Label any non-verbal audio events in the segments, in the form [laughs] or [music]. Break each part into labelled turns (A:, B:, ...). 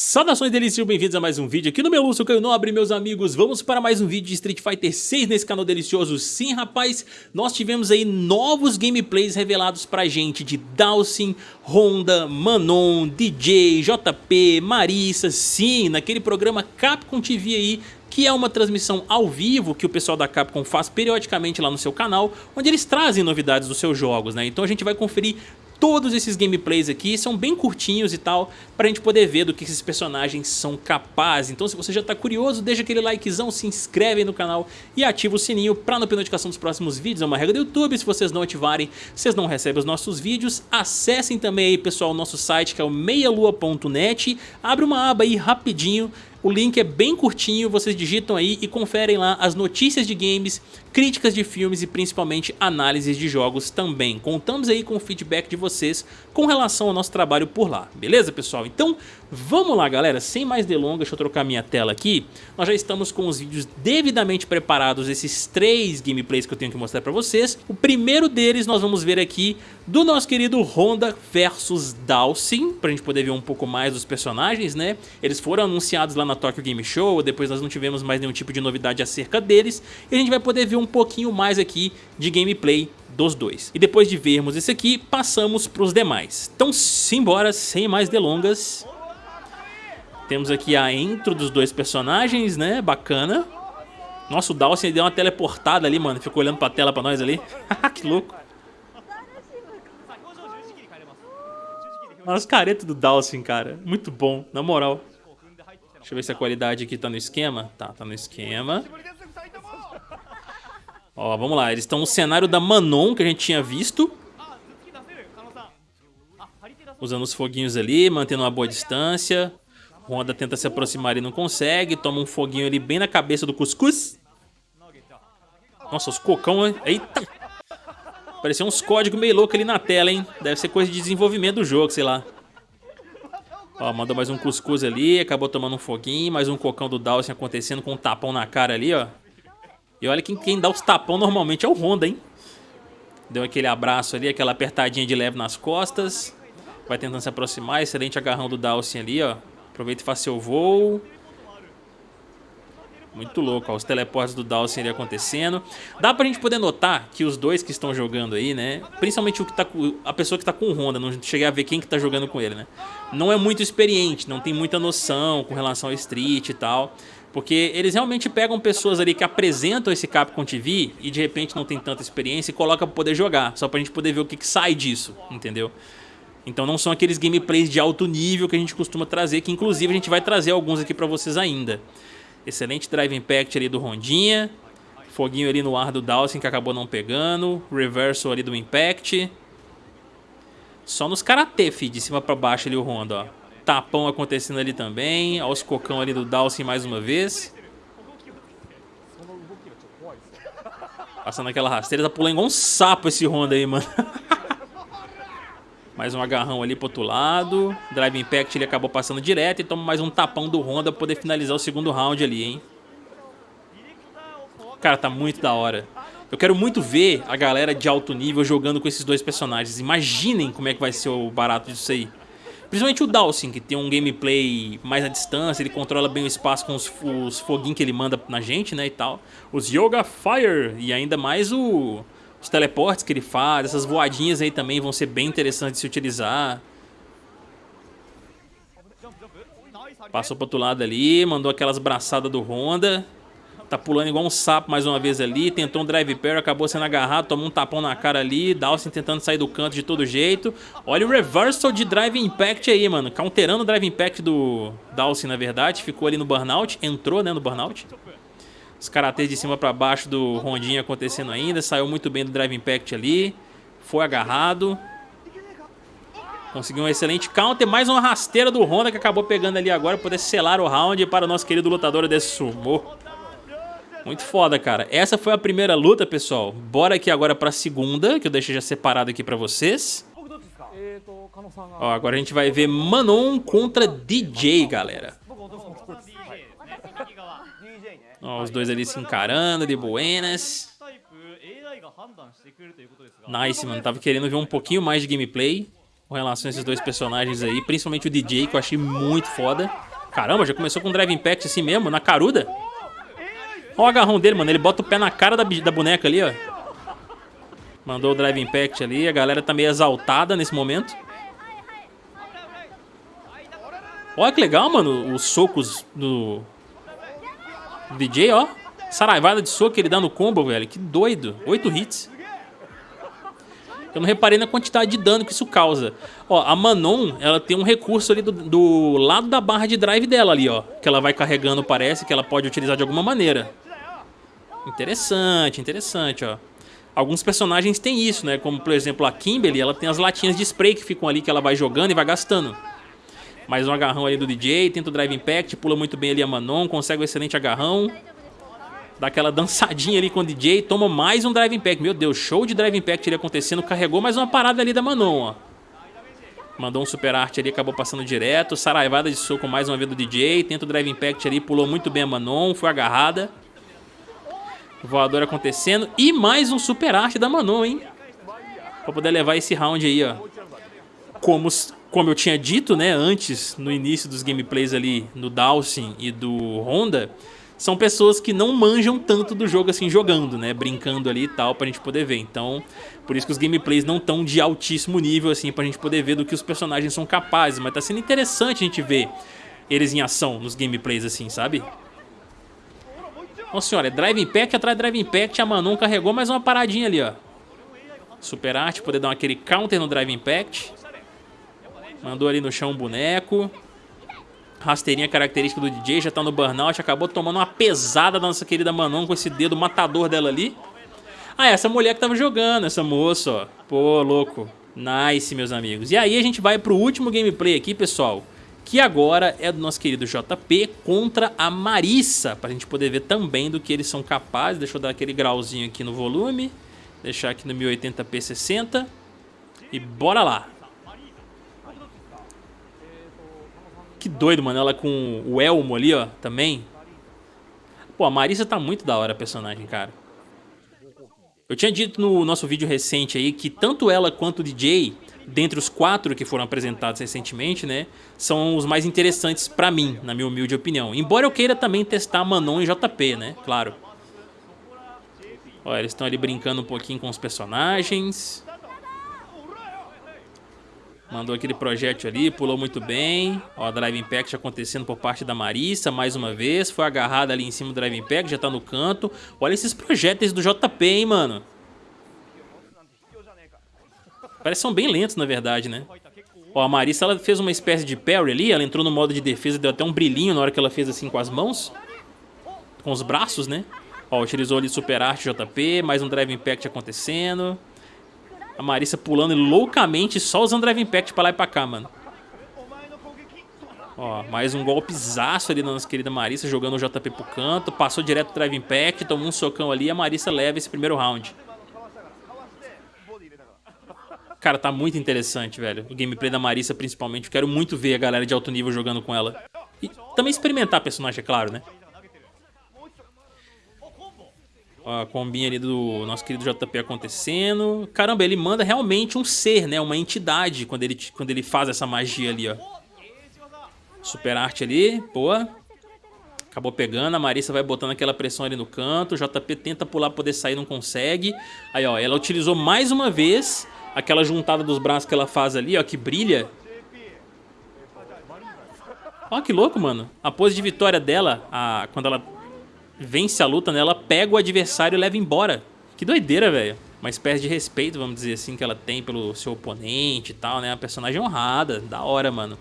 A: Saudações delícias, bem-vindos a mais um vídeo aqui no meu Lúcio Caio Nobre, meus amigos. Vamos para mais um vídeo de Street Fighter 6 nesse canal delicioso. Sim, rapaz, nós tivemos aí novos gameplays revelados pra gente de Dawson, Honda, Manon, DJ, JP, Marissa, sim, naquele programa Capcom TV aí que é uma transmissão ao vivo que o pessoal da Capcom faz periodicamente lá no seu canal, onde eles trazem novidades dos seus jogos, né? Então a gente vai conferir todos esses gameplays aqui são bem curtinhos e tal, pra gente poder ver do que esses personagens são capazes. Então se você já tá curioso, deixa aquele likezão, se inscreve no canal e ativa o sininho pra não perder notificação dos próximos vídeos. É uma regra do YouTube, se vocês não ativarem, vocês não recebem os nossos vídeos. Acessem também aí, pessoal, o nosso site que é o meialua.net. Abre uma aba aí rapidinho o link é bem curtinho, vocês digitam aí e conferem lá as notícias de games, críticas de filmes e principalmente análises de jogos também. Contamos aí com o feedback de vocês com relação ao nosso trabalho por lá, beleza pessoal? Então vamos lá galera, sem mais delongas, deixa eu trocar minha tela aqui. Nós já estamos com os vídeos devidamente preparados, esses três gameplays que eu tenho que mostrar pra vocês. O primeiro deles nós vamos ver aqui do nosso querido Honda versus Dawson, pra gente poder ver um pouco mais dos personagens, né? Eles foram anunciados lá na Tokyo Game Show, depois nós não tivemos mais nenhum tipo de novidade acerca deles, e a gente vai poder ver um pouquinho mais aqui de gameplay dos dois. E depois de vermos esse aqui, passamos para os demais. Então simbora, sem mais delongas. Temos aqui a intro dos dois personagens, né? Bacana. Nossa, o Dawson deu uma teleportada ali, mano. Ficou olhando pra tela pra nós ali. [laughs] que louco. Olha os caretos do Dawson, cara. Muito bom, na moral. Deixa eu ver se a qualidade aqui tá no esquema. Tá, tá no esquema. Ó, vamos lá. Eles estão no cenário da Manon, que a gente tinha visto. Usando os foguinhos ali, mantendo uma boa distância. Honda tenta se aproximar e não consegue. Toma um foguinho ali bem na cabeça do Cuscuz. Nossa, os cocão... Eita! Parecia uns códigos meio loucos ali na tela, hein? Deve ser coisa de desenvolvimento do jogo, sei lá. Ó, mandou mais um cuscuz ali, acabou tomando um foguinho, mais um cocão do Dawson acontecendo com um tapão na cara ali, ó. E olha que quem dá os tapão normalmente é o Honda, hein? Deu aquele abraço ali, aquela apertadinha de leve nas costas. Vai tentando se aproximar, excelente agarrão do Dawson ali, ó. Aproveita e faz seu voo. Muito louco, ó, os teleportes do Dawson ali acontecendo. Dá pra gente poder notar que os dois que estão jogando aí, né? Principalmente o que tá a pessoa que tá com o Honda, não cheguei a ver quem que tá jogando com ele, né? Não é muito experiente, não tem muita noção com relação ao Street e tal. Porque eles realmente pegam pessoas ali que apresentam esse Capcom TV e de repente não tem tanta experiência e coloca pra poder jogar. Só pra gente poder ver o que, que sai disso, entendeu? Então não são aqueles gameplays de alto nível que a gente costuma trazer, que inclusive a gente vai trazer alguns aqui pra vocês ainda. Excelente drive impact ali do Rondinha. Foguinho ali no ar do Dawson que acabou não pegando. Reversal ali do impact. Só nos karatê, fi, de cima pra baixo ali o Honda, ó. Tapão acontecendo ali também. Olha os cocão ali do Dawson mais uma vez. Passando aquela rasteira. Tá pulando igual um sapo esse Honda aí, mano. [laughs] Mais um agarrão ali pro outro lado. Drive Impact ele acabou passando direto e toma mais um tapão do Honda pra poder finalizar o segundo round ali, hein. Cara, tá muito da hora. Eu quero muito ver a galera de alto nível jogando com esses dois personagens. Imaginem como é que vai ser o barato disso aí. Principalmente o Dawson, que tem um gameplay mais à distância, ele controla bem o espaço com os, os foguinhos que ele manda na gente, né, e tal. Os Yoga Fire e ainda mais o os teleportes que ele faz, essas voadinhas aí também vão ser bem interessantes de se utilizar. Passou pro outro lado ali, mandou aquelas braçadas do Honda. Tá pulando igual um sapo mais uma vez ali. Tentou um drive pair, acabou sendo agarrado, tomou um tapão na cara ali. Dawson tentando sair do canto de todo jeito. Olha o reversal de drive impact aí, mano. Counterando o drive impact do Dawson, na verdade. Ficou ali no burnout, entrou né, no burnout. Os karatês de cima para baixo do Rondinha acontecendo ainda. Saiu muito bem do Drive Impact ali. Foi agarrado. Conseguiu um excelente counter. Mais uma rasteira do Honda que acabou pegando ali agora. Para poder selar o round para o nosso querido lutador de sumo. Muito foda, cara. Essa foi a primeira luta, pessoal. Bora aqui agora para a segunda, que eu deixei já separado aqui para vocês. Ó, agora a gente vai ver Manon contra DJ, galera. Os dois ali se encarando, de buenas. Nice, mano. Tava querendo ver um pouquinho mais de gameplay com relação a esses dois personagens aí. Principalmente o DJ, que eu achei muito foda. Caramba, já começou com um Drive Impact assim mesmo, na caruda. Olha o agarrão dele, mano. Ele bota o pé na cara da, da boneca ali, ó. Mandou o Drive Impact ali. A galera tá meio exaltada nesse momento. Olha que legal, mano, os socos do DJ, ó. Saraivada de soco que ele dá no combo, velho. Que doido. Oito hits. Eu não reparei na quantidade de dano que isso causa. Ó, a Manon, ela tem um recurso ali do, do, lado da barra de drive dela ali, ó. Que ela vai carregando, parece, que ela pode utilizar de alguma maneira. Interessante, interessante, ó. Alguns personagens têm isso, né? Como, por exemplo, a Kimberly, ela tem as latinhas de spray que ficam ali, que ela vai jogando e vai gastando. Mais um agarrão ali do DJ, tenta o Drive Impact, pula muito bem ali a Manon, consegue um excelente agarrão. Dá aquela dançadinha ali com o DJ, toma mais um Drive Impact. Meu Deus, show de Drive Impact ali acontecendo. Carregou mais uma parada ali da Manon, ó. Mandou um super arte ali, acabou passando direto. Saraivada de soco mais uma vez do DJ. Tenta o Drive Impact ali, pulou muito bem a Manon, foi agarrada. Voador acontecendo. E mais um super arte da Manon, hein? Pra poder levar esse round aí, ó. Como, como eu tinha dito, né, antes, no início dos gameplays ali, no Dawson e do Honda são pessoas que não manjam tanto do jogo assim jogando, né? Brincando ali e tal, pra gente poder ver. Então, por isso que os gameplays não estão de altíssimo nível, assim, pra gente poder ver do que os personagens são capazes. Mas tá sendo interessante a gente ver eles em ação nos gameplays, assim, sabe? Nossa senhora, é Drive Impact atrás de Drive Impact. A Manon carregou mais uma paradinha ali, ó. Super Arte, poder dar aquele counter no Drive Impact. Mandou ali no chão um boneco. Rasteirinha característica do DJ, já tá no burnout, acabou tomando uma pesada da nossa querida Manon com esse dedo matador dela ali. Ah, essa mulher que tava jogando, essa moça, ó. Pô, louco. Nice, meus amigos. E aí a gente vai pro último gameplay aqui, pessoal. Que agora é do nosso querido JP contra a Marissa. Pra gente poder ver também do que eles são capazes. Deixa eu dar aquele grauzinho aqui no volume. Deixar aqui no 1080p 60. E bora lá. Que doido, mano. Ela com o elmo ali, ó, também. Pô, a Marissa tá muito da hora a personagem, cara. Eu tinha dito no nosso vídeo recente aí que tanto ela quanto o DJ, dentre os quatro que foram apresentados recentemente, né, são os mais interessantes pra mim, na minha humilde opinião. Embora eu queira também testar Manon e JP, né, claro. Olha, eles estão ali brincando um pouquinho com os personagens. Mandou aquele projétil ali, pulou muito bem. Ó, Drive Impact acontecendo por parte da Marissa, mais uma vez. Foi agarrada ali em cima do Drive Impact, já tá no canto. Olha esses projéteis do JP, hein, mano. Parece que são bem lentos, na verdade, né? Ó, a Marissa, ela fez uma espécie de parry ali. Ela entrou no modo de defesa, deu até um brilhinho na hora que ela fez assim com as mãos. Com os braços, né? Ó, utilizou ali Super Art JP, mais um Drive Impact acontecendo. A Marissa pulando loucamente, só usando Drive Impact pra lá e pra cá, mano. Ó, mais um golpezaço ali da nossa querida Marissa, jogando o JP pro canto. Passou direto o Drive Impact, tomou um socão ali e a Marissa leva esse primeiro round. Cara, tá muito interessante, velho. O gameplay da Marissa, principalmente. Quero muito ver a galera de alto nível jogando com ela. E também experimentar a personagem, é claro, né? A combinha ali do nosso querido JP acontecendo. Caramba, ele manda realmente um ser, né? Uma entidade quando ele, quando ele faz essa magia ali, ó. Super arte ali, boa. Acabou pegando, a Marissa vai botando aquela pressão ali no canto. O JP tenta pular pra poder sair, não consegue. Aí, ó, ela utilizou mais uma vez aquela juntada dos braços que ela faz ali, ó, que brilha. Ó, que louco, mano. A pose de vitória dela, a, quando ela vence a luta, né? Ela pega o adversário e leva embora. Que doideira, velho. Uma espécie de respeito, vamos dizer assim, que ela tem pelo seu oponente e tal, né? Uma personagem honrada, da hora, mano.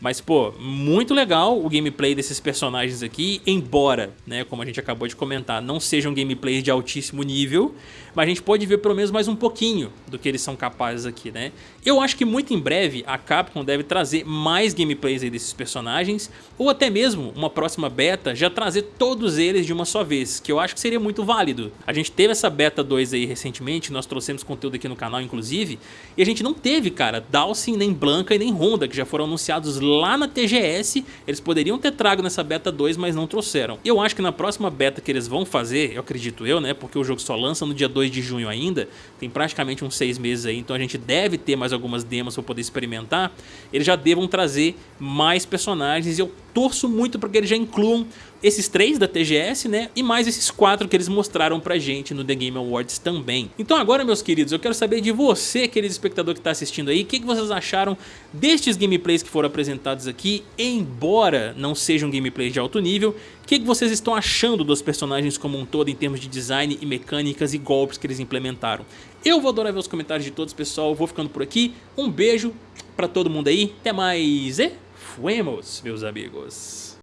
A: Mas, pô, muito legal o gameplay desses personagens aqui, embora, né, como a gente acabou de comentar, não sejam gameplays de altíssimo nível, mas a gente pode ver pelo menos mais um pouquinho do que eles são capazes aqui, né? Eu acho que muito em breve a Capcom deve trazer mais gameplays desses personagens, ou até mesmo uma próxima beta já trazer todos eles de uma só vez, que eu acho que seria muito válido. A gente teve essa beta 2 aí recentemente, nós trouxemos conteúdo aqui no canal inclusive, e a gente não teve, cara, Dawson, nem Blanca e nem Honda, que já foram anunciados lá na TGS, eles poderiam ter trago nessa beta 2, mas não trouxeram. Eu acho que na próxima beta que eles vão fazer, eu acredito eu, né, porque o jogo só lança no dia 2 2 de junho ainda, tem praticamente uns 6 meses aí, então a gente deve ter mais algumas demos para poder experimentar, eles já devam trazer mais personagens e eu torço muito para que eles já incluam esses três da TGS, né? E mais esses quatro que eles mostraram pra gente no The Game Awards também. Então agora, meus queridos, eu quero saber de você, querido espectador que tá assistindo aí, o que, que vocês acharam destes gameplays que foram apresentados aqui, embora não sejam gameplays de alto nível, o que, que vocês estão achando dos personagens como um todo em termos de design e mecânicas e golpes que eles implementaram? Eu vou adorar ver os comentários de todos, pessoal, vou ficando por aqui, um beijo pra todo mundo aí, até mais e fuemos, meus amigos!